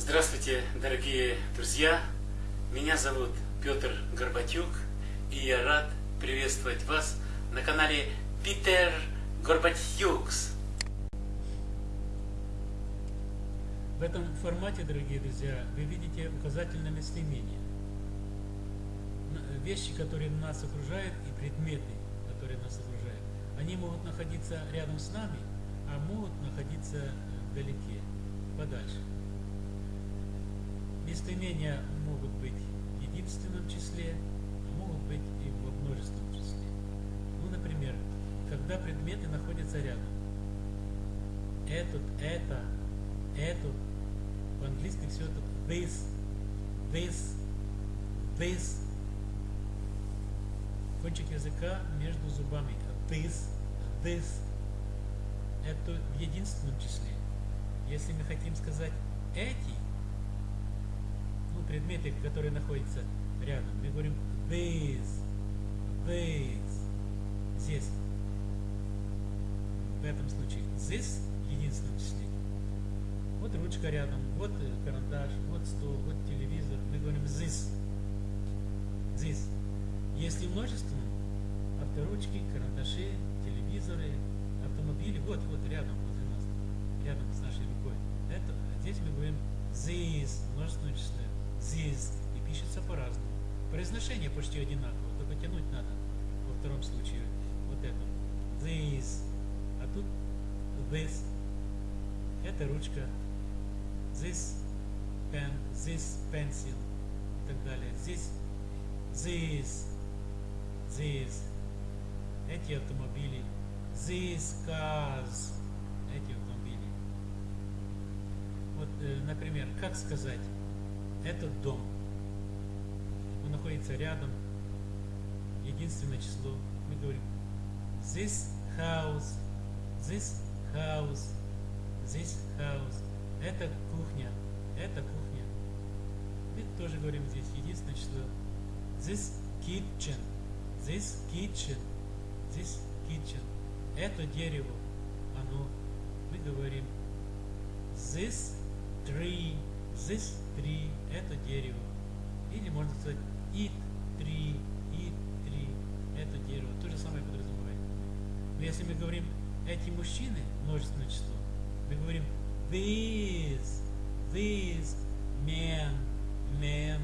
Здравствуйте, дорогие друзья! Меня зовут Петр Горбатюк, и я рад приветствовать вас на канале Питер Горбатюкс. В этом формате, дорогие друзья, вы видите указательное местоимение. Вещи, которые нас окружают, и предметы, которые нас окружают, они могут находиться рядом с нами, а могут находиться вдалеке, подальше. Местоимения могут быть в единственном числе, а могут быть и во множественном числе. Ну, например, когда предметы находятся рядом. Этот, это, эту. По-английски все это this, this, this. Кончик языка между зубами. This, this. Это в единственном числе. Если мы хотим сказать эти, предметы, которые находятся рядом, мы говорим these, these, здесь. В этом случае this в единственном числе. Вот ручка рядом, вот карандаш, вот стол, вот телевизор. Мы говорим this, this. Если множественном, авторучки, карандаши, телевизоры, автомобили, вот, вот рядом, возле нас, рядом с нашей рукой. Это, здесь мы говорим this, множественное число, this, пишется по-разному. Произношение почти одинаково, только тянуть надо во втором случае вот это. This, а тут this, это ручка, this pen, this pencil и так далее. Здесь this, this, эти автомобили, these cars, эти автомобили. Вот, э, например, как сказать, этот дом, находится рядом, единственное число, мы говорим, this house, this house, this house, это кухня, это кухня. Мы тоже говорим здесь единственное число, this kitchen, this kitchen, this kitchen. Это дерево, оно, мы говорим, this tree, this tree, это дерево. Или можно it tree, it tree, это дерево. То же самое подразумевает. Но если мы говорим эти мужчины, множественное число, мы говорим these, these men, men,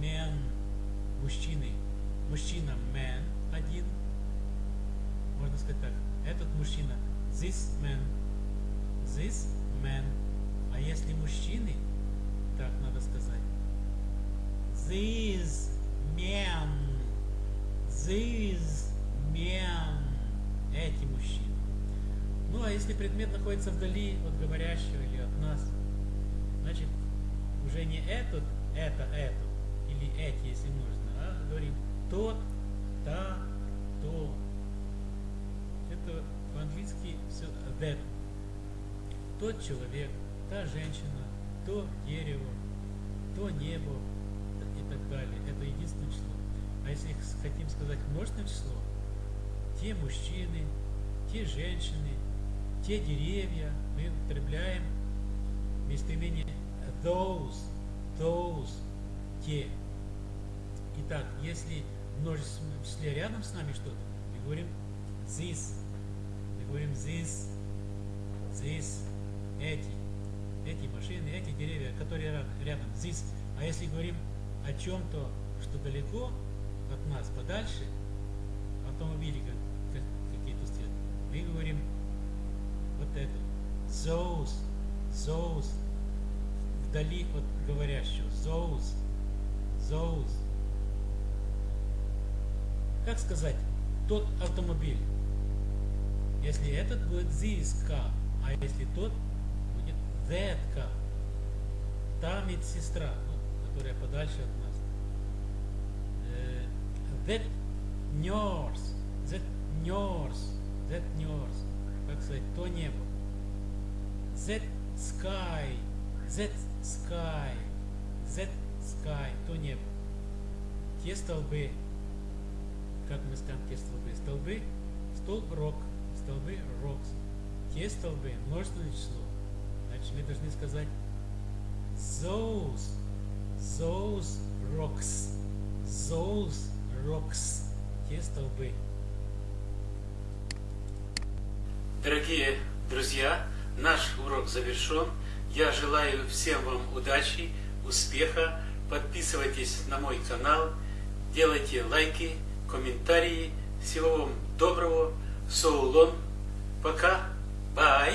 men, мужчины. Мужчина man один. Можно сказать так. Этот мужчина this man, this man. А если мужчины, так надо сказать. These men, these men, эти мужчины. Ну, а если предмет находится вдали от говорящего или от нас, значит, уже не этот, это, это, или эти, если нужно, а говорим тот, та, то. Это по-английски все that. Тот человек, та женщина, то дерево, то небо так далее. Это единственное число. А если хотим сказать множественное число, те мужчины, те женщины, те деревья, мы употребляем местоимение those, those, те. Итак, если в множественном числе рядом с нами что-то, мы говорим this, мы говорим this, this, эти, эти машины, эти деревья, которые рядом, this. А если говорим о чем-то, что далеко от нас, подальше, автомобили какие-то стоят, мы говорим вот это, those, those, вдали от говорящего, those, those. Как сказать, тот автомобиль, если этот будет this car, а если тот будет that car, та медсестра, которая подальше от нас, that nurse, that nurse, that nurse, как сказать, то небо. That sky, that sky, that sky, то небо. Те столбы, как мы скажем, те столбы, столбы, столб рок, столбы rocks. Те столбы, множественное число. Значит, мы должны сказать Those, those rocks, those rocks. Те столбы. Дорогие друзья, наш урок завершен. Я желаю всем вам удачи, успеха. Подписывайтесь на мой канал, делайте лайки, комментарии. Всего вам доброго. Соулон. Пока. Бай.